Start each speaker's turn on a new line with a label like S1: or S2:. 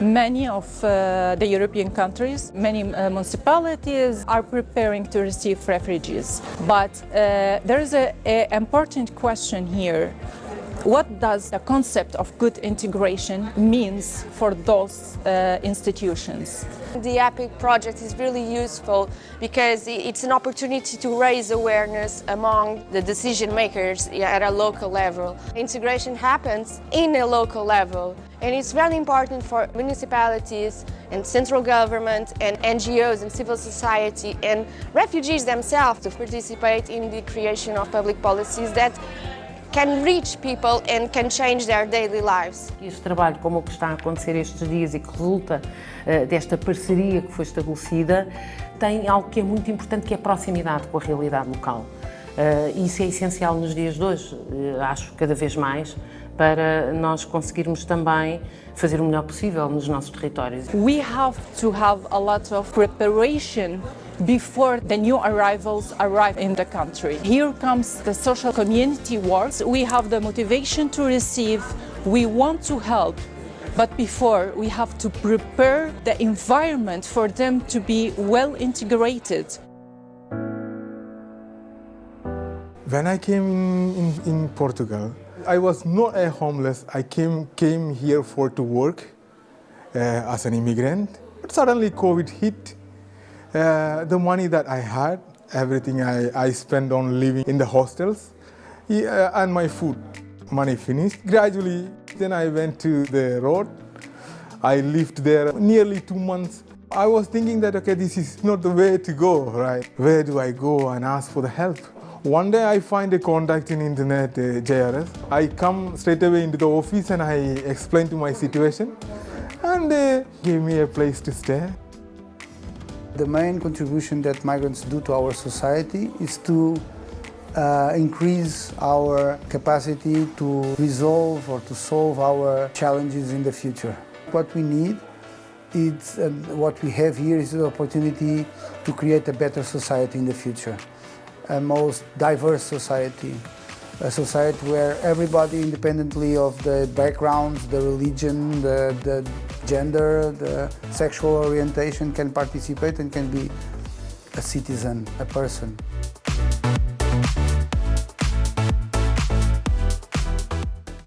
S1: many of uh, the European countries, many uh, municipalities are preparing to receive refugees. But uh, there is an important question here. What does the concept of good integration means for those uh, institutions?
S2: The EPIC project is really useful because it's an opportunity to raise awareness among the decision makers at a local level. Integration happens in a local level and it's very important for municipalities and central government and NGOs and civil society and refugees themselves to participate in the creation of public policies that can reach people and can change their daily lives.
S3: Este trabalho, como o que está a acontecer estes dias e que resulta uh, desta parceria que foi estabelecida, tem algo que é muito importante, que é a proximidade com a realidade local. Uh, isso é essencial nos dias de hoje, uh, acho cada vez mais, para nós conseguirmos também fazer o melhor possível nos nossos territórios.
S1: We have to have a lot of preparation before the new arrivals arrive in the country. Here comes the social community works. We have the motivation to receive, we want to help, but before we have to prepare the environment for them to be well integrated.
S4: When I came in, in Portugal, I was not a homeless. I came, came here for to work uh, as an immigrant. But suddenly COVID hit uh, the money that I had, everything I, I spent on living in the hostels yeah, and my food. Money finished. Gradually, then I went to the road. I lived there nearly two months. I was thinking that, okay, this is not the way to go, right? Where do I go and ask for the help? One day I find a contact in internet, uh, JRS. I come straight away into the office and I explain to my situation and they gave me a place to stay.
S5: The main contribution that migrants do to our society is to uh, increase our capacity to resolve or to solve our challenges in the future. What we need is, uh, what we have here is the opportunity to create a better society in the future, a most diverse society, a society where everybody, independently of the backgrounds, the religion, the, the gender, the sexual orientation, can participate and can be a citizen, a person.